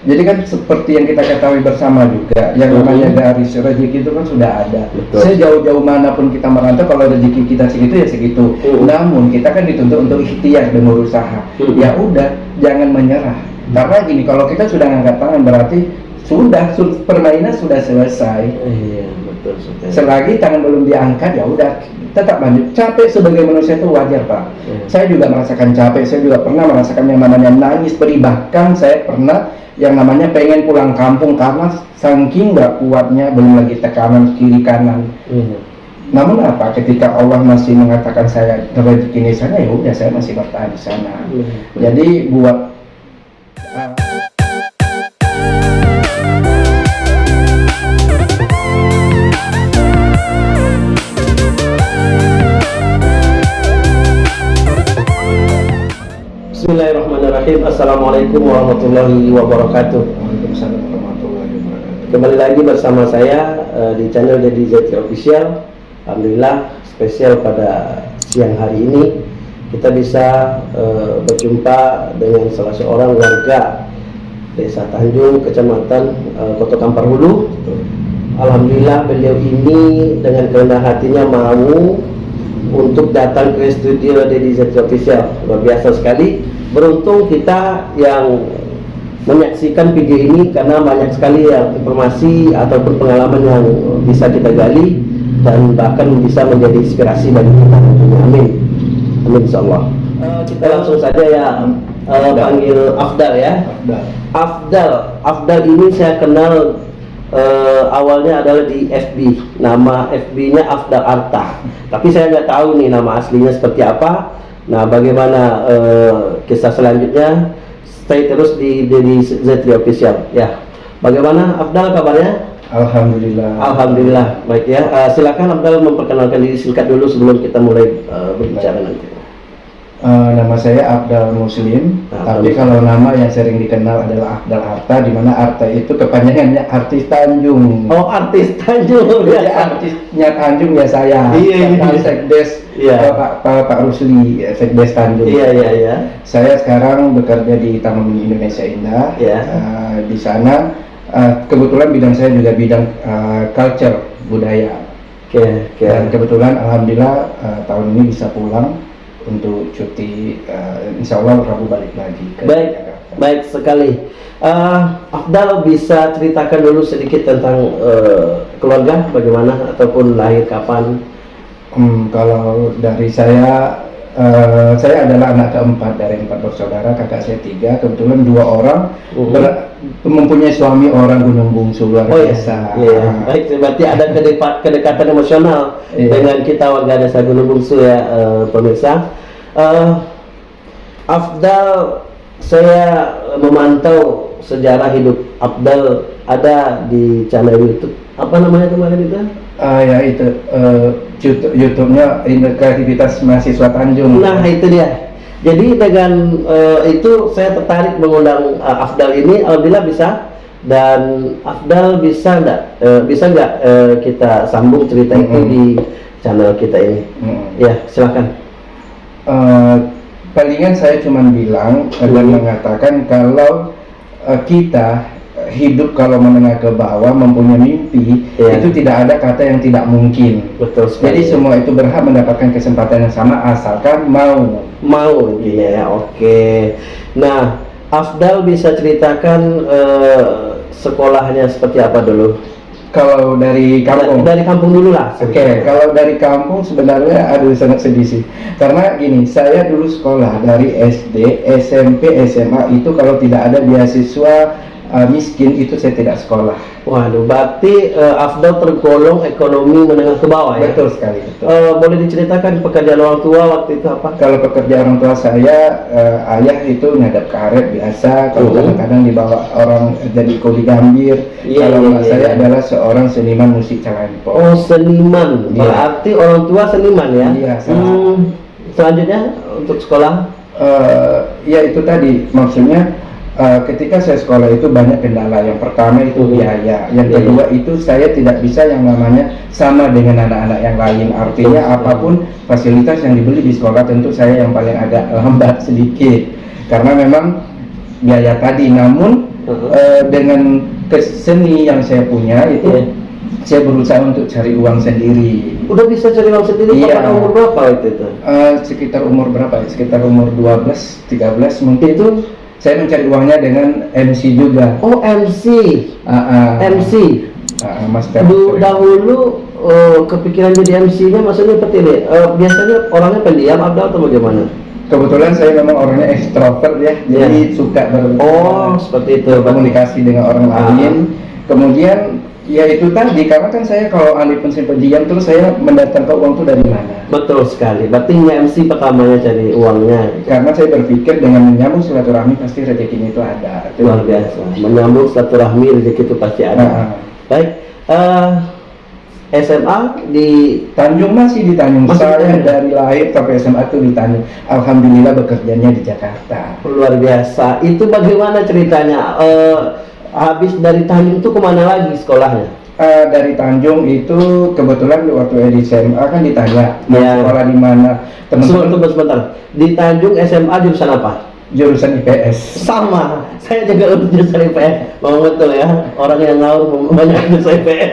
Jadi kan seperti yang kita ketahui bersama juga, yang namanya dari rezeki itu kan sudah ada. Betul. Sejauh-jauh mana pun kita merantau, kalau rezeki kita segitu ya segitu. Mhm. Namun kita kan dituntut untuk ikhtiar dan berusaha. Mhm. Ya udah, jangan menyerah. Karena gini, kalau kita sudah ngangkat tangan berarti sudah su- permainan sudah selesai. Iya, betul. Selagi tangan belum diangkat ya udah tetap lanjut. Capek sebagai manusia itu wajar pak. Iya. Saya juga merasakan capek. Saya juga pernah merasakan yang namanya nangis beri. Bahkan saya pernah yang namanya pengen pulang kampung karena saking nggak kuatnya belum lagi tekanan kiri kanan. Iya. Namun apa? Ketika Allah masih mengatakan saya rezeki di sana ya udah saya masih bertahan di sana. Iya. Jadi buat uh, Bismillahirrahmanirrahim. Assalamualaikum warahmatullahi wabarakatuh. Waalaikumsalam warahmatullahi wabarakatuh. Kembali lagi bersama saya eh, di channel Dedi Zeti Official. Alhamdulillah spesial pada siang hari ini kita bisa eh, berjumpa dengan salah seorang warga Desa Tanjung, Kecamatan eh, Kota Kampar Hulu. Alhamdulillah beliau ini dengan kerendah hatinya mau untuk datang ke studio Dedi Zeti Official. Luar biasa sekali. Beruntung kita yang menyaksikan video ini karena banyak sekali yang informasi ataupun pengalaman yang bisa kita gali dan bahkan bisa menjadi inspirasi bagi kita tentunya. Amin. Amin insyaallah. Eh, kita langsung saja ya eh, panggil Afdal ya. Afdal. Afdal, Afdal ini saya kenal eh, awalnya adalah di FB, nama FB-nya Afdal Arta. Tapi saya nggak tahu nih nama aslinya seperti apa. Nah, bagaimana eh, kisah selanjutnya? Stay terus di di Zetri Official ya. Bagaimana Afdal kabarnya? Alhamdulillah. Alhamdulillah baik ya. Eh, silakan Afdal memperkenalkan diri singkat dulu sebelum kita mulai eh, berbicara nanti. Eh, nama saya Abdal Muslim, Abdal tapi kalau nama yang sering dikenal adalah Abdal Arta, di mana Arta itu kepanjangannya artis Tanjung. Oh artis Tanjung ya. artisnya Tanjung ya saya. Iya, Karena iya. Sekdes Iya. eh, Pak, Pak, Pak Rusli, eh, Sekdes Tanjung. Iya iya iya. Saya sekarang bekerja di Taman Mini Indonesia Indah. Iya. Eh, di sana eh, kebetulan bidang saya juga bidang eh, culture budaya. Oke oke. Dan kebetulan alhamdulillah eh, tahun ini bisa pulang untuk cuti eh, insya Allah Rabu balik lagi ke Baik, Jakarta. baik sekali. Eh, Afdal bisa ceritakan dulu sedikit tentang eh, keluarga, bagaimana ataupun lahir kapan? Hmm, kalau dari saya eh, saya adalah anak keempat dari empat bersaudara, kakak saya tiga, kebetulan dua orang Mhm. ber- mempunyai suami orang Gunung Bungsu luar Oh ya, biasa. iya. Baik, berarti ada kedepa- kedekatan emosional Iya. dengan kita warga desa Gunung Bungsu ya, eh, pemirsa. Eh, Afdal, saya memantau sejarah hidup Afdal ada di channel YouTube. Apa namanya kemarin itu? Ah, ya itu eh, YouTube- YouTube-nya kreativitas mahasiswa Tanjung. Nah itu dia. Jadi dengan eh, itu saya tertarik mengundang eh, Afdal ini. Alhamdulillah bisa. Dan Afdal bisa nggak eh, bisa nggak eh, kita sambung cerita itu Mm-mm. di channel kita ini? Hmm. Ya silakan. Eh, palingan saya cuma bilang eh, dan Mhm. mengatakan kalau eh, kita hidup kalau menengah ke bawah mempunyai mimpi Iya. itu tidak ada kata yang tidak mungkin. Betul Jadi sekali. semua itu berhak mendapatkan kesempatan yang sama asalkan mau. mau intinya ya. Oke. Nah Afdal bisa ceritakan eh, sekolahnya seperti apa dulu? Kalau dari kampung. Dari kampung dulu lah. Oke, kalau dari kampung sebenarnya aduh sangat sedih sih. Karena gini, saya dulu sekolah dari SD, SMP, SMA itu kalau tidak ada beasiswa uh, miskin itu saya tidak sekolah. Waduh, berarti eh, Afdal tergolong ekonomi menengah ke bawah ya? Betul sekali. Betul. Eh, boleh diceritakan pekerjaan orang tua waktu itu apa? Kalau pekerjaan orang tua saya, eh, ayah itu ngadap karet biasa. Kalau Mhm. kadang-kadang dibawa orang jadi kuli gambir. Iya, kalau emak iya, saya iya. adalah seorang seniman musik calempo. Oh, seniman. Iya. Berarti orang tua seniman ya? Iya, sama. Hmm, selanjutnya untuk sekolah? Eh, ya itu tadi maksudnya eh, ketika saya sekolah itu banyak kendala. Yang pertama itu biaya. Yang Iya. kedua itu saya tidak bisa yang namanya sama dengan anak-anak yang lain. Artinya apa pun fasilitas yang dibeli di sekolah tentu saya yang paling agak lambat sedikit karena memang biaya tadi. Namun eh, dengan keseni yang saya punya itu Iya. saya berusaha untuk cari uang sendiri. Udah bisa cari uang sendiri Iya. pada umur berapa waktu itu? Eh, sekitar umur berapa ya? Sekitar umur 12, 13 mungkin itu saya mencari uangnya dengan MC juga. Oh MC, Ah, ah. MC. Ah, ah, Master. Du- dahulu eh, kepikiran jadi MC-nya maksudnya seperti ini. eh, biasanya orangnya pendiam Abdal atau bagaimana? Kebetulan saya memang orangnya ekstrovert ya, jadi suka ber. Oh, seperti itu. berkomunikasi dengan orang lain. Kemudian ya itu tadi karena kan saya kalau alih pun pendiam terus saya mendatangkan uang itu dari mana? Betul sekali. Berarti MC pertamanya cari uangnya. Karena saya berpikir dengan menyambung silaturahmi pasti rezekinya itu ada. Itu Luar biasa. Menyambung silaturahmi rezeki itu pasti ada. Ah, ah. Baik. eh, SMA di Tanjung masih di Tanjung. Masih saya dari lahir sampai SMA itu di Tanjung. Alhamdulillah bekerjanya di Jakarta. luar biasa. Itu bagaimana ceritanya? Eh, habis dari Tanjung itu ke mana lagi sekolahnya? Eh, dari Tanjung itu kebetulan waktu di SMA kan ditanya mau Iya. sekolah di mana Sebentar, teman-teman sebentar. Di Tanjung SMA jurusan apa? Jurusan IPS Sama. Saya juga jurusan IPS. Mau betul ya. Orang yang ngawur banyak jurusan IPS.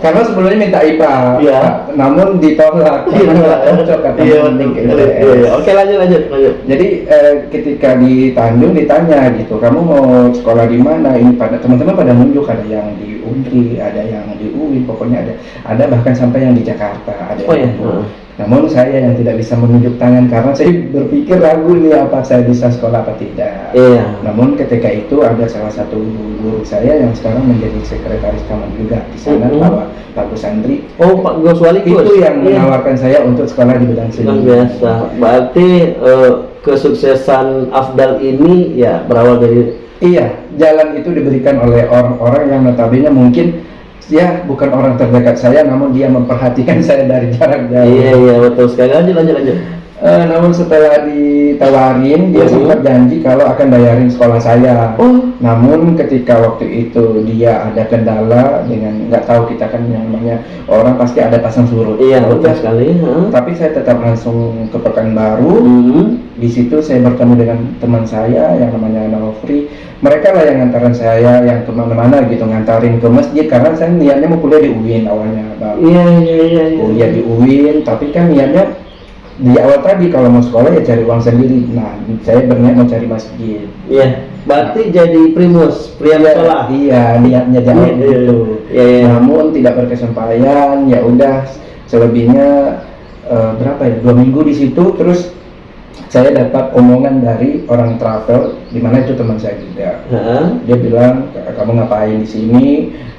karena sebelumnya minta IPA Iya. namun ditolak karena nggak cocok katanya Iya. IPS. Iya, iya. Oke, lanjut lanjut lanjut. Jadi eh, ketika di Tanjung ditanya gitu, kamu mau sekolah di mana? Ini pada teman-teman pada nunjuk ada yang di Undri, ada yang di UIN, pokoknya ada, ada bahkan sampai yang di Jakarta. Ada Oh ya. yang- heeh. Namun saya yang tidak bisa menunjuk tangan karena saya berpikir ragu nih apa saya bisa sekolah apa tidak. Iya. Namun ketika itu ada salah satu guru saya yang sekarang menjadi sekretaris kamar juga di sana, Mhm. Pak Pak Gus Andri. Oh, Pak Goswali Itu yang Iya. menawarkan saya untuk sekolah di bidang seni. Luar biasa. Berarti eh, kesuksesan Afdal ini ya berawal dari Iya, jalan itu diberikan oleh orang-orang yang notabene mungkin ya bukan orang terdekat saya, namun dia memperhatikan saya dari jarak jauh. Iya iya betul sekali. Lanjut lanjut lanjut. Eh, namun setelah ditawarin, dia Mhm. sempat janji kalau akan bayarin sekolah saya. Oh, Namun ketika waktu itu dia ada kendala dengan nggak tahu kita kan yang namanya orang pasti ada pasang surut. iya Ya betul sekali. heeh. Tapi saya tetap langsung ke Pekanbaru. Hmm. Di situ saya bertemu dengan teman saya yang namanya Nofri. Mereka lah yang ngantarin saya yang ke mana-mana gitu ngantarin ke masjid karena saya niatnya mau kuliah di UIN awalnya. Bang. Iya iya iya. iya. Kuliah di UIN, tapi kan niatnya di awal tadi kalau mau sekolah ya cari uang sendiri. Nah, saya berniat mau cari masjid. Iya. Berarti jadi primus, pria musola. Iya, niatnya jangan Iya, gitu. Iya iya. Namun tidak berkesampaian, ya udah selebihnya eh, berapa ya? Dua minggu di situ, terus saya dapat omongan dari orang travel, di mana itu teman saya juga. Heeh. Dia bilang kamu ngapain di sini?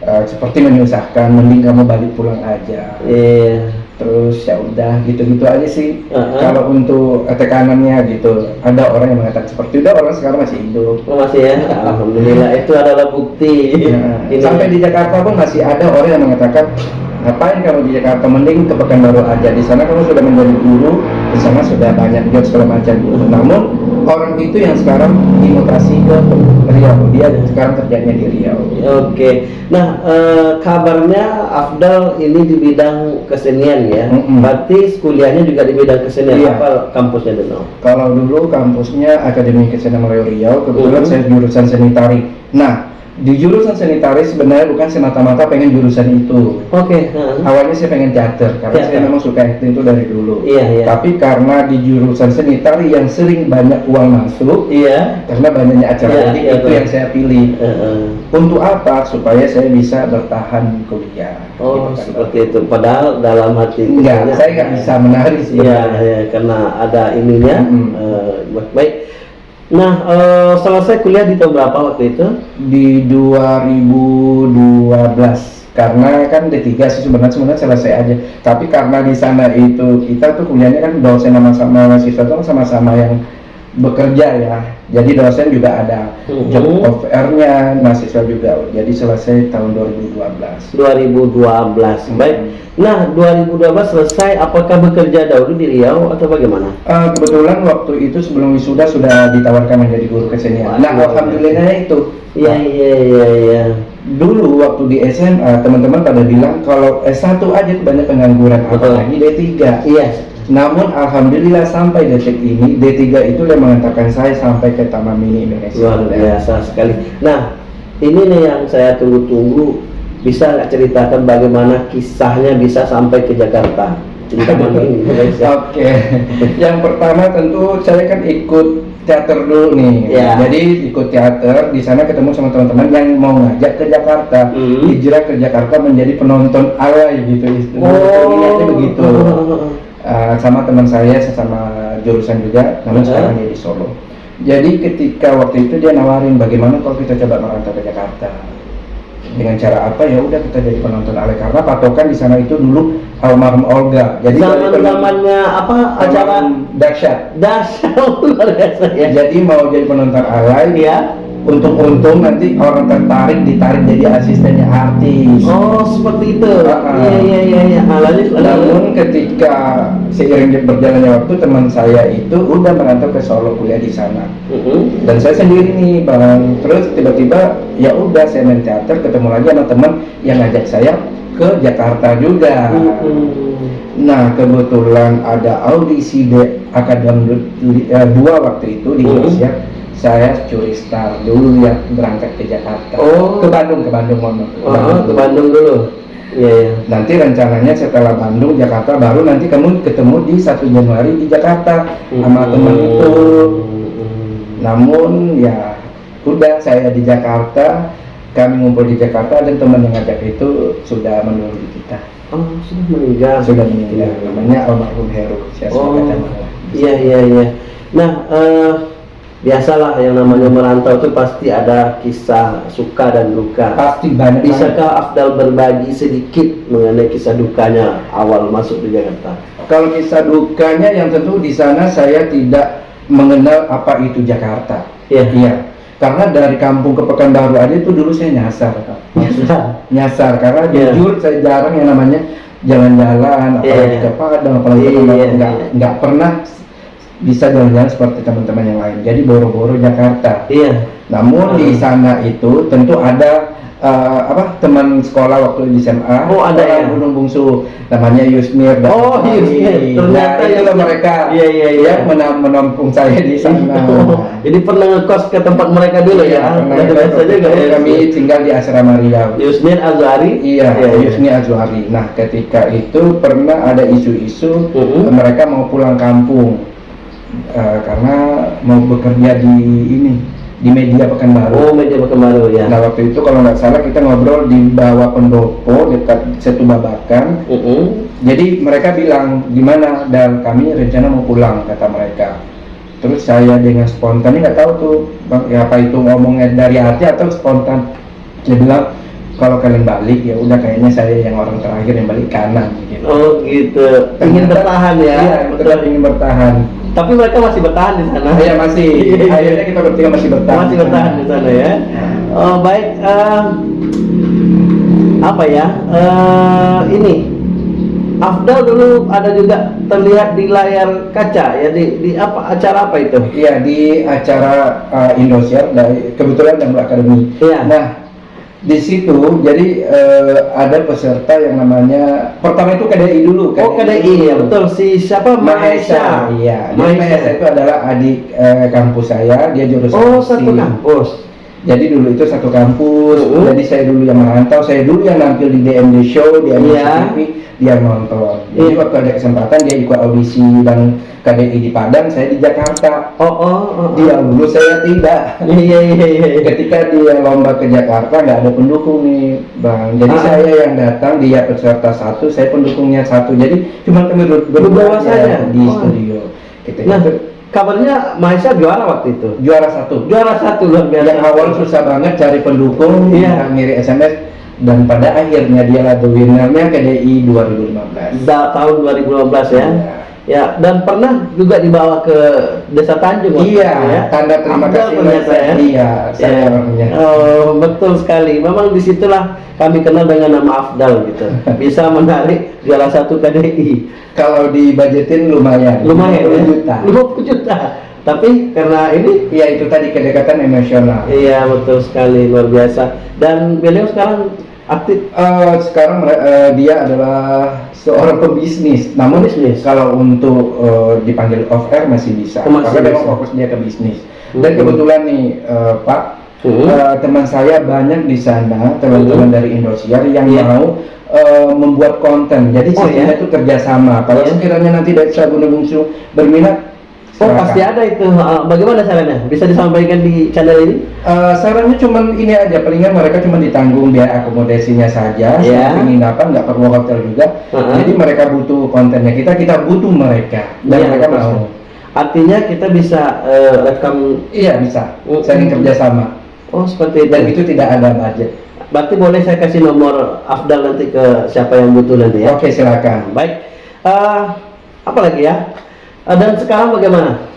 Eh, seperti menyusahkan, mending kamu balik pulang aja. Iya. Terus ya udah gitu-gitu aja sih. Heeh. Kalau untuk tekanannya gitu, ada orang yang mengatakan seperti itu, orang sekarang masih hidup. Oh, masih ya. Alhamdulillah itu adalah bukti. Nah, sampai di Jakarta pun masih ada orang yang mengatakan ngapain kamu di Jakarta mending ke Pekanbaru aja di sana kamu sudah menjadi guru di sana sudah banyak job segala macam namun orang itu yang sekarang dimutasi ke Riau dia sekarang kerjanya di Riau Oke, nah eh, kabarnya Afdal ini di bidang kesenian ya. Mm-mm. Berarti kuliahnya juga di bidang kesenian. Iya. Apa kampusnya dulu? kalau dulu kampusnya Akademi Kesenian Melayu Riau kebetulan Mhm. saya jurusan seni tari nah di jurusan seni tari sebenarnya bukan semata-mata pengen jurusan itu Oke. heeh. awalnya saya pengen teater karena Teater. saya memang suka acting itu dari dulu Iya iya. Tapi karena di jurusan seni tari yang sering banyak uang masuk, Iya. karena banyaknya acara, Iya, iya, itu betul. yang saya pilih. Heeh. Untuk apa? Supaya saya bisa bertahan kuliah. Oh Gitu kan. seperti itu. Padahal dalam hati Enggak, saya nggak bisa menari sih. Iya, iya, karena ada ininya. Mm-mm. eh, baik- baik. Nah, eh, selesai kuliah di tahun berapa waktu itu? Di 2012 karena kan D3 sih sebenarnya sebenarnya selesai aja tapi karena di sana itu kita tuh kuliahnya kan dosen sama sama mahasiswa tuh sama-sama yang bekerja ya jadi dosen juga ada Mhm. job offer-nya mahasiswa juga jadi selesai tahun 2012 2012. Baik. Nah, 2012 selesai. Apakah bekerja dahulu di Riau atau bagaimana? Eh, kebetulan waktu itu sebelum wisuda sudah ditawarkan menjadi guru kesenian nah Waduh. alhamdulillah itu Iya, iya, iya, iya. dulu waktu di SMA teman-teman pada bilang kalau S1 aja banyak pengangguran apalagi D3 Iya. Namun alhamdulillah sampai detik ini D3 itu yang mengantarkan saya sampai ke Taman Mini Indonesia Luar biasa sekali. Nah, ini nih yang saya tunggu-tunggu. Bisa nggak ceritakan bagaimana kisahnya bisa sampai ke Jakarta? Oke, yang pertama tentu saya kan ikut teater dulu nih. Ya. Jadi ikut teater di sana ketemu sama teman-teman yang mau ngajak ke Jakarta, Hmm. hijrah ke Jakarta menjadi penonton alay gitu. Niatnya begitu. Uh, sama teman saya sesama jurusan juga, namun sekarang dia di Solo. Jadi ketika waktu itu dia nawarin bagaimana kalau kita coba merantau ke Jakarta dengan cara apa ya udah kita jadi penonton alay karena patokan di sana itu dulu almarhum Olga. Jadi Zaman zamannya apa acara dahsyat. dahsyat luar biasa ya. Jadi mau jadi penonton alay Ya. Untung-untung nanti orang tertarik ditarik jadi asistennya artis. Oh seperti itu. Ah, ah. Iya iya iya. iya. Ah, lanjut. Namun ketika seiring berjalannya waktu teman saya itu udah merantau ke Solo kuliah di sana. Mm-mm. Dan saya sendiri nih bang, terus tiba-tiba ya udah saya main teater ketemu lagi sama teman yang ngajak saya ke Jakarta juga. Mm-mm. Nah kebetulan ada audisi di Akademi eh, dua waktu itu di Hmm. Indonesia. Saya curi star dulu ya berangkat ke Jakarta. Oh. Ke Bandung, ke Bandung mohon. Ke Oh, Bandung ke dulu. Bandung dulu. Iya iya. Nanti rencananya setelah Bandung, Jakarta baru nanti kamu ketemu di 1 Januari di Jakarta sama teman itu. Mm-mm. Namun ya udah saya di Jakarta, kami ngumpul di Jakarta dan teman yang ngajak itu sudah menunggu kita. Oh sudah meninggal. Sudah meninggal. Namanya almarhum Heru. Saya Oh, iya iya iya. Nah, eh, biasalah yang namanya merantau itu pasti ada kisah suka dan duka. Pasti banyak. Bisakah Afdal berbagi sedikit mengenai kisah dukanya awal masuk di Jakarta? Kalau kisah dukanya yang tentu di sana saya tidak mengenal apa itu Jakarta. Iya. Iya. Karena dari kampung ke Pekanbaru aja itu dulu saya nyasar. Kak. Maksudnya nyasar karena Iya. jujur saya jarang yang namanya jalan-jalan apalagi Iya. ke Padang apalagi ke Iya, iya, nggak iya. nggak pernah bisa jalan-jalan seperti teman-teman yang lain. Jadi boro-boro Jakarta. Iya. Namun di Hmm. sana itu tentu ada eh, apa teman sekolah waktu di SMA Oh, ada ya? Gunung Bungsu namanya Yusmir dan Oh. Yusmir. nah, Ternyata itulah Yusmir. mereka Iya, iya, iya. yang menampung saya di sana Jadi pernah ngekos ke tempat mereka dulu Iya, ya? pernah juga itu ya. kami tinggal di asrama Riau Yusnir Azhari. Iya, iya. Yusni Azwari. Nah, ketika itu pernah ada isu-isu Mhm. mereka mau pulang kampung Eh, karena mau bekerja di ini di media Pekanbaru. Oh, media Pekanbaru ya. Nah waktu itu kalau nggak salah kita ngobrol di bawah pendopo dekat Setu Babakan. Mm-mm. Jadi mereka bilang gimana dan kami rencana mau pulang kata mereka. Terus saya dengan spontan nggak tahu tuh bang ya apa itu ngomongnya dari hati atau spontan. Dia bilang kalau kalian balik ya udah kayaknya saya yang orang terakhir yang balik kanan gitu. Oh gitu. Ingin bertahan ya. Iya, tetap ingin bertahan. Tapi mereka masih bertahan di sana. Iya masih. Akhirnya kita bertiga masih bertahan. Masih bertahan di sana ya. Oh, baik. eh, apa ya? eh, ini Afdal dulu ada juga terlihat di layar kaca ya di, di apa acara apa itu? Iya di acara uh, Indosiar dari kebetulan dan Akademi. Iya. Nah di situ jadi eh, ada peserta yang namanya pertama itu KDI dulu. Oh KDI ya betul si siapa Mahesa. Iya. Mahesa. Itu adalah adik eh, kampus saya. Dia jurusan Oh satu kampus. Jadi dulu itu satu kampus. Uh. Jadi saya dulu yang merantau. Saya dulu yang nampil di DMD show, di MNC Iya. TV, dia nonton. Jadi Iya. waktu ada kesempatan dia ikut audisi dan KDI di Padang, saya di Jakarta. Oh oh. oh. Dia lulus, saya tidak. Iya iya iya. iya. Ketika dia lomba ke Jakarta nggak ada pendukung nih, bang. Jadi Ah. saya yang datang, dia peserta satu, saya pendukungnya satu. Jadi cuma kami ber- Berdua aja saja? di Oh. studio. Ketika Nah kabarnya Mahesa juara waktu itu. juara satu. Juara satu luar biasa. Yang awal susah banget cari pendukung, Iya. ngiri SMS, dan pada akhirnya dia lah the winnernya KDI 2015. Da- tahun 2015 ya. Iya. Ya, dan pernah juga dibawa ke Desa Tanjung Iya, ya. tanda terima kasih ternyata ya. Iya, saya Iya. orangnya. Oh, betul sekali. Memang di situlah kami kenal dengan nama Afdal gitu. Bisa menarik juara satu KDI. Kalau dibajetin lumayan. Lumayan 50 ya. juta. 50 juta. Tapi karena ini Iya itu tadi kedekatan emosional. iya betul sekali luar biasa. Dan beliau sekarang aktif Eh, sekarang eh, dia adalah seorang pebisnis. Namun Pebisnis. kalau untuk eh, dipanggil off air masih bisa. Masih Karena memang fokus dia ke bisnis. Dan Mhm. kebetulan nih eh, Pak, Hmm. Eh, teman saya banyak di sana, teman-teman dari Indosiar yang Iya. mau eh, membuat konten. Jadi Oh, sistemnya ya? itu kerjasama. Kalau Iya. sekiranya nanti dari Sabun Bungsu berminat, Oh silakan. pasti ada itu. Uh, Bagaimana caranya? Bisa disampaikan di channel ini? Eh, sarannya cuman ini aja, palingan mereka cuma ditanggung biaya akomodasinya saja, sama penginapan, nggak perlu hotel juga. Uh-huh. Jadi mereka butuh kontennya kita, kita butuh mereka dan Iya, mereka betul. mau. Artinya kita bisa uh, rekam. Iya bisa, Mm. saling kerjasama Oh seperti itu. dan itu tidak ada budget. Berarti boleh saya kasih nomor Afdal nanti ke siapa yang butuh nanti ya. Oke silakan. Baik. Uh, apa lagi ya? Uh, dan sekarang bagaimana?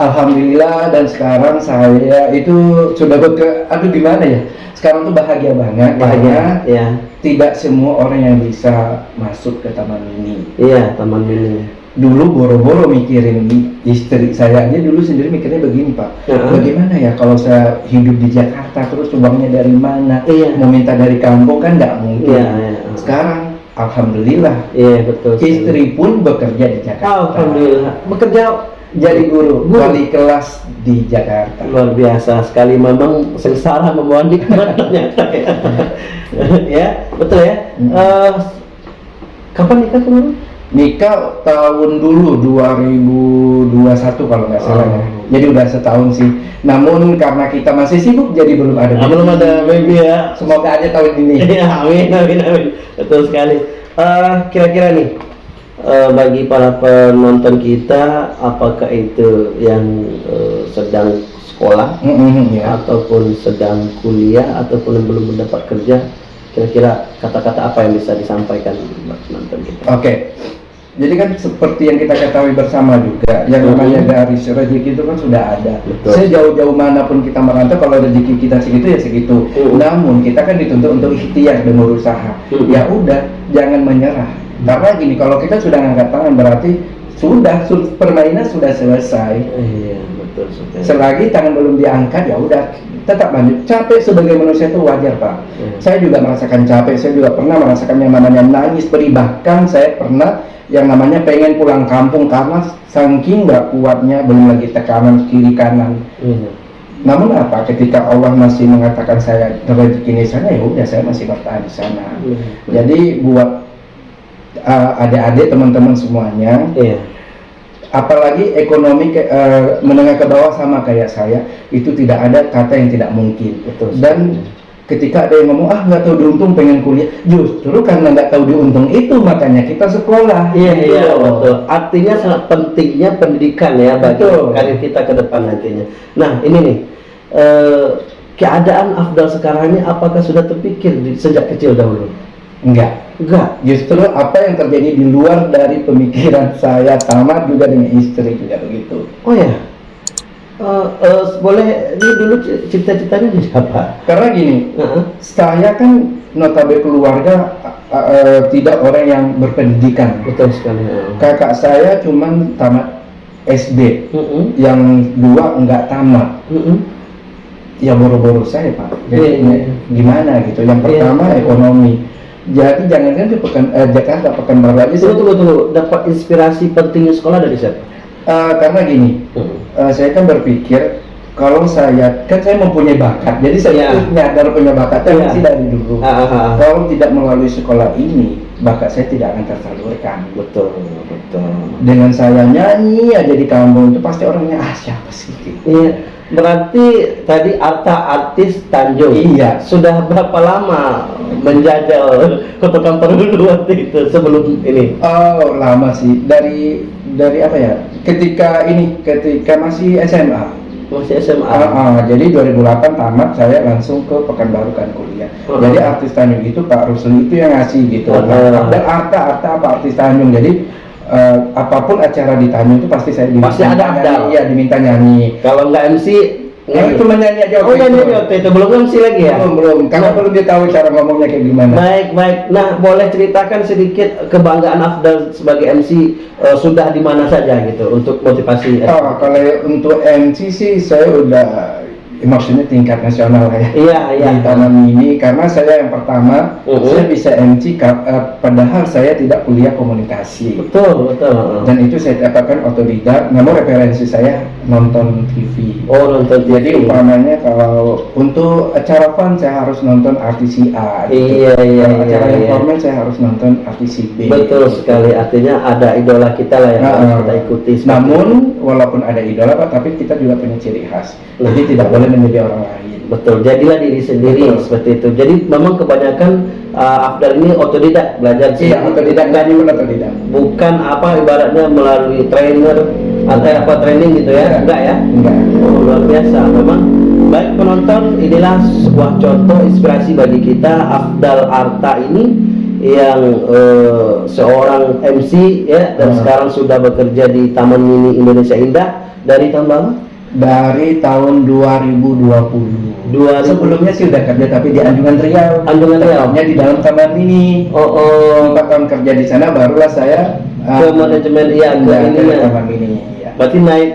Alhamdulillah dan sekarang saya itu sudah ke, aduh gimana ya? Sekarang tuh bahagia banget karena Bahagia. Ya. tidak semua orang yang bisa masuk ke taman mini. Iya taman mini. dulu boro-boro mikirin istri saya aja dulu sendiri mikirnya begini pak Heeh. bagaimana ya kalau saya hidup di Jakarta terus uangnya dari mana Iya. mau minta dari kampung kan nggak mungkin Iya, iya. sekarang alhamdulillah Iya betul. istri pun bekerja di Jakarta Alhamdulillah. Bekerja jadi guru Guru. wali kelas di Jakarta luar biasa sekali memang sengsara membawa nikmat ternyata ya. ya betul ya. Hmm. Eh, kapan nikah kemarin? Nikah tahun dulu 2021 kalau nggak salah ya. Oh. jadi udah setahun sih namun karena kita masih sibuk jadi belum ada Ah, belum ada baby ya. semoga aja tahun ini Iya, amin, amin, amin. Betul sekali. Eh, kira-kira nih, eh, bagi para penonton kita, apakah itu yang eh, sedang sekolah Mm-mm, ya. ataupun sedang kuliah ataupun yang belum mendapat kerja, kira-kira kata-kata apa yang bisa disampaikan buat penonton kita? Oke. Jadi kan seperti yang kita ketahui bersama juga, yang namanya dari rezeki itu kan sudah ada. Betul. Sejauh-jauh mana pun kita merantau, kalau rezeki kita segitu ya segitu. Mhm. Namun kita kan dituntut untuk ikhtiar dan berusaha. Mhm. Ya udah, jangan menyerah. Karena gini, kalau kita sudah ngangkat tangan berarti sudah su- permainan sudah selesai. Iya, betul. Selagi tangan belum diangkat ya udah tetap lanjut. Capek sebagai manusia itu wajar pak. Iya. Saya juga merasakan capek. Saya juga pernah merasakan yang namanya nangis beri. Bahkan saya pernah yang namanya pengen pulang kampung karena saking nggak kuatnya belum lagi tekanan kiri kanan. Iya. Namun apa? Ketika Allah masih mengatakan saya rezeki di sana ya udah saya masih bertahan di sana. Iya. Jadi buat uh, adik-adik teman-teman semuanya Iya. Apalagi ekonomi ke- eh, menengah ke bawah sama kayak saya itu tidak ada kata yang tidak mungkin Betul. dan ketika ada yang ngomong ah nggak tahu diuntung pengen kuliah justru karena nggak tahu diuntung itu makanya kita sekolah Iya Gitu iya betul. Artinya sangat pentingnya pendidikan ya bagi Betul. karir kita ke depan nantinya. Nah ini nih eh, keadaan Afdal sekarang ini apakah sudah terpikir di, sejak kecil dahulu? Enggak Enggak. justru apa yang terjadi di luar dari pemikiran saya tamat juga dengan istri juga begitu Oh ya. Eh, eh, boleh ini dulu cita-citanya jadi apa? karena gini Heeh. saya kan notabene keluarga eh, eh, tidak orang yang berpendidikan Betul sekali. kakak saya cuman tamat SD Mm-mm. yang dua enggak tamat Mm-mm. ya boro-boro saya pak jadi iya. gimana gitu yang Iya. pertama ekonomi jadi jangan kan di pekan eh, Jakarta pekanbaru aja Tunggu tunggu tunggu. Dapat inspirasi pentingnya sekolah dari siapa? Eh, karena gini Mm. eh, saya kan berpikir kalau saya kan saya mempunyai bakat jadi saya nyadar punya bakatnya Iya. masih dari dulu Ah, ah, ah. kalau tidak melalui sekolah ini bakat saya tidak akan tersalurkan Betul betul. dengan saya nyanyi aja di kampung itu pasti orangnya ah siapa sih gitu. Iya, berarti tadi Arta artis Tanjung. Iya. Sudah berapa lama menjajal kota Kampar dulu waktu itu sebelum ini? Oh lama sih dari dari apa ya? Ketika ini ketika masih SMA. Masih SMA. Ah, ah, jadi 2008 tamat saya langsung ke Pekanbaru kan kuliah. Ah. Jadi artis Tanjung itu Pak Rusli itu yang ngasih gitu. Ah. Nah, dan Arta Arta apa artis Tanjung. Jadi eh, apa pun acara di Tanjung itu pasti saya diminta Pasti ada. Afdal. Iya diminta nyanyi. Kalau nggak MC, Eh, cuma nyanyi aja. Oh nyanyi itu. di waktu itu belum MC lagi ya? Belum belum. Karena Nah. perlu dia tahu cara ngomongnya kayak gimana. Baik baik. Nah boleh ceritakan sedikit kebanggaan Afdal sebagai MC eh, sudah di mana saja gitu untuk motivasi. Oh, kalau untuk MC sih saya udah maksudnya tingkat nasional lah ya Iya, iya. di Taman Mini karena saya yang pertama Mhm. saya bisa MC eh, padahal saya tidak kuliah komunikasi Betul, betul. dan itu saya dapatkan otodidak namun referensi saya nonton TV Oh, nonton TV. jadi umpamanya kalau untuk acara fun saya harus nonton artis A gitu. Iya, iya, Kalau iya, acara iya. formal saya harus nonton artis B Betul sekali. Artinya ada idola kita lah yang Nah, harus kita ikuti. namun itu. walaupun ada idola pak tapi kita juga punya ciri khas jadi tidak boleh menjadi orang lain betul. Jadilah diri sendiri Betul. seperti itu. Jadi memang kebanyakan uh, Afdal ini otodidak belajar iya sendiri. otodidak pun otodidak Bukan apa ibaratnya melalui trainer atau apa training gitu ya? Iya. Enggak ya? enggak Oh, luar biasa memang baik penonton inilah sebuah contoh inspirasi bagi kita Afdal Arta ini yang eh, seorang MC ya dan Hmm. sekarang sudah bekerja di Taman Mini Indonesia Indah dari tahun berapa? Dari tahun 2020 2000. sebelumnya sih udah kerja tapi di Anjungan Riau Anjungan Riau. Tepatnya di dalam taman ini Oh, oh empat tahun kerja di sana barulah saya ke manajemen iya ke ke ininya. taman mini ya. Berarti naik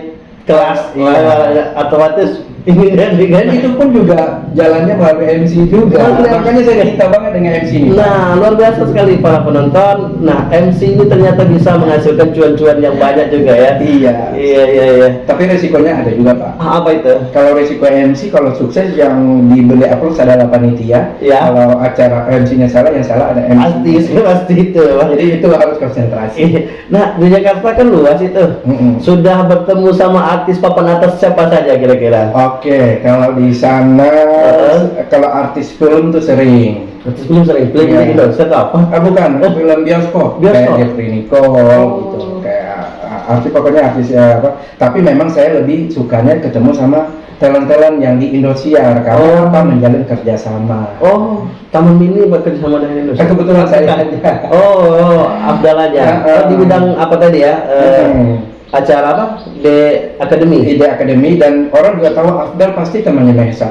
kelas Iya. otomatis ini kan dan itu pun juga jalannya melalui MC juga Melalui makanya saya cinta banget dengan MC ini Nah, luar biasa sekali para penonton. Nah, MC ini ternyata bisa menghasilkan cuan-cuan yang banyak juga ya. iya Iya, iya, iya. tapi resikonya ada juga pak Ah, Apa itu? kalau resiko MC kalau sukses yang dibeli upload adalah panitia Ya. kalau acara MC-nya salah yang salah ada MC Pasti, pasti itu. Jadi itu harus konsentrasi Nah, di Jakarta kan luas itu. Mm-mm. Sudah bertemu sama artis papan atas siapa saja kira-kira? Oke, kalau di sana Uh-huh. kalau artis film tuh sering. Artis belum sering Iya. di Indonesia atau apa? Ah bukan, film bioskop, Bioskop. kayak Jeffrey Nicole Oh. gitu, kayak ah, artis pokoknya artis ya apa. Tapi memang saya lebih sukanya ketemu sama talent-talent yang di Indosiar karena Oh. apa menjalin kerjasama. Oh, Taman Mini bekerja sama dengan Indonesia. Eh, kebetulan saya aja. Oh, oh, Abdal aja. Oh, di bidang apa tadi ya? Hmm. Acara apa? De Academy. Ide Akademi dan orang juga tahu Afdal pasti temannya Mahesa.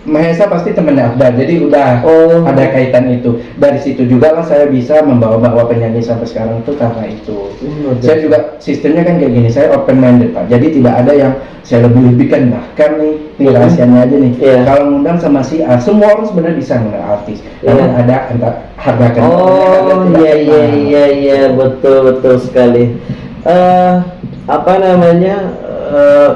Mahesa pasti temannya Afdal, jadi udah Oh. ada kaitan itu. Dari situ juga lah saya bisa membawa-bawa penyanyi sampai sekarang tuh karena itu. Hmm, Saya juga sistemnya kan kayak gini, saya open minded pak. Jadi tidak ada yang saya lebih lebihkan bahkan nih, ini Mhm. rahasianya aja nih. Iya. Kalau ngundang sama si A, semua orang sebenarnya bisa ngundang artis. Iya. Namun ada entah harga kan. Oh iya iya iya iya betul betul sekali. Eh apa namanya eh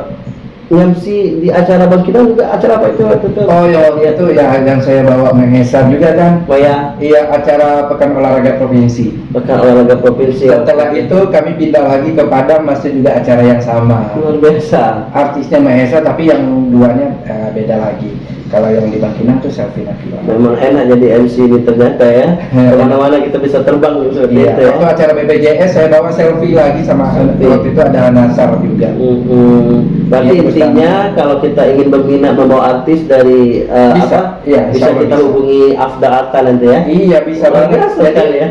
MC di acara Bang Kinang juga acara apa itu itu? Oh ya itu ya yang saya bawa Mahesa juga kan. Oh ya, Iya acara Pekan Olahraga Provinsi. Pekan Olahraga Provinsi. Setelah itu kami pindah lagi ke Padang masih juga acara yang sama. luar biasa. Artisnya Mahesa tapi yang duanya eh, beda lagi. Kalau yang di Bangkinang tuh Selfie Nabila. Memang enak jadi MC ini ternyata ya. Ke mana-mana kita bisa terbang seperti Iya, itu ya. waktu acara BPJS saya bawa selfie lagi sama Selfie. waktu itu ada Nasar juga. Mhm. Berarti Iya, intinya kalau kita ingin berminat membawa artis dari eh, Bisa, apa? iya, bisa kita bisa. hubungi Afda Arta nanti ya. Iya bisa Luar banget. Jadi, ya.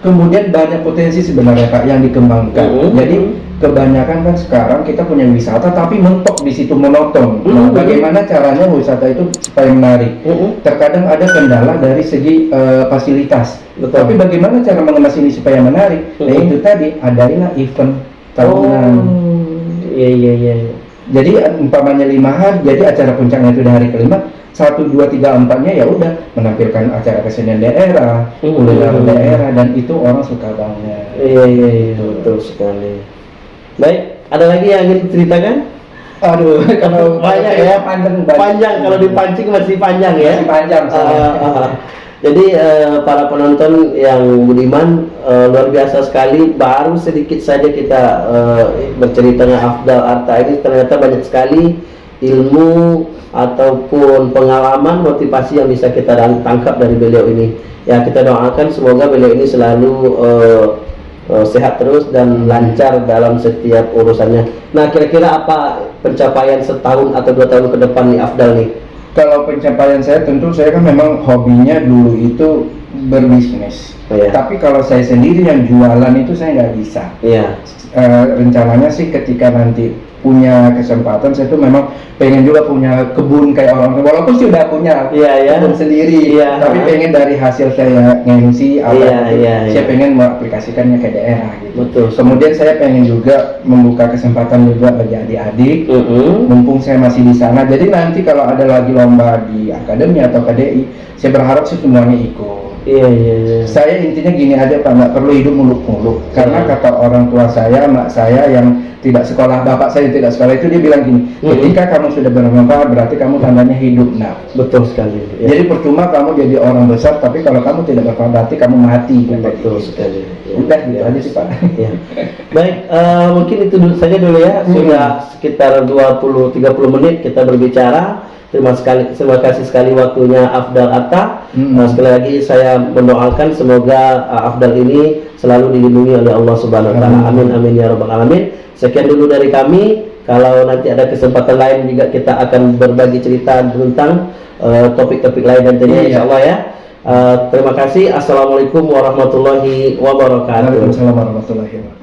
Kemudian banyak potensi sebenarnya Pak yang dikembangkan. Mhm. Jadi kebanyakan kan sekarang kita punya wisata tapi mentok di situ monoton. Nah, Mhm. bagaimana caranya wisata itu supaya menarik? Mhm. Terkadang ada kendala dari segi eh, fasilitas. Betul. Tapi bagaimana cara mengemas ini supaya menarik? Nah Mhm. itu tadi adailah event tahunan. Oh, iya iya iya. iya. Jadi umpamanya lima hari, jadi acara puncaknya itu di hari kelima, satu dua tiga empatnya ya udah menampilkan acara kesenian daerah, Hmm. kuliner daerah dan itu orang suka banget. Iya iya iya betul sekali. Baik, ada lagi yang ingin diceritakan? Aduh, kalau Banyak ya, panjang Panjang kalau dipancing masih panjang ya. Masih panjang, ah, ah. Jadi eh, para penonton yang budiman eh, luar biasa sekali. Baru sedikit saja kita eh, bercerita dengan Afdal Arta ini ternyata banyak sekali ilmu ataupun pengalaman motivasi yang bisa kita tangkap dari beliau ini. Ya kita doakan semoga beliau ini selalu eh, eh, sehat terus dan lancar dalam setiap urusannya. Nah kira-kira apa pencapaian setahun atau dua tahun ke depan nih Afdal nih? Kalau pencapaian saya tentu saya kan memang hobinya dulu itu berbisnis. Ya. Tapi kalau saya sendiri yang jualan itu saya nggak bisa. Iya. Eh, rencananya sih ketika nanti punya kesempatan saya tuh memang pengen juga punya kebun kayak orang walaupun sih udah punya Iya, iya. kebun sendiri Iya. tapi pengen dari hasil saya ngemsi apa Iya, gitu, iya, saya iya. pengen mengaplikasikannya ke daerah gitu Betul. kemudian saya pengen juga membuka kesempatan juga bagi adik-adik Mm-mm. mumpung saya masih di sana jadi nanti kalau ada lagi lomba di akademi atau KDI saya berharap sih semuanya ikut Iya iya iya. saya intinya gini aja pak nggak perlu hidup muluk-muluk karena Iya. kata orang tua saya mak saya yang tidak sekolah bapak saya yang tidak sekolah itu dia bilang gini Mhm. ketika kamu sudah bermanfaat berarti kamu tandanya hidup nah Betul sekali. ya. jadi percuma kamu jadi orang besar tapi kalau kamu tidak bermanfaat berarti kamu mati betul sekali. Ya. udah gitu aja sih pak Ya. Baik, eh, mungkin itu dulu saja dulu ya. Hmm. Sudah sekitar 20-30 menit kita berbicara. Terima sekali, terima kasih sekali waktunya Afdal Atta. Hmm. Eh, sekali lagi saya mendoakan semoga eh, Afdal ini selalu dilindungi oleh Allah Subhanahu Wa Taala. Amin amin ya rabbal alamin. Sekian dulu dari kami. Kalau nanti ada kesempatan lain juga kita akan berbagi cerita tentang eh, topik-topik lain nantinya Iya. insya Allah ya. Eh, terima kasih. Assalamualaikum warahmatullahi wabarakatuh. Waalaikumsalam warahmatullahi wabarakatuh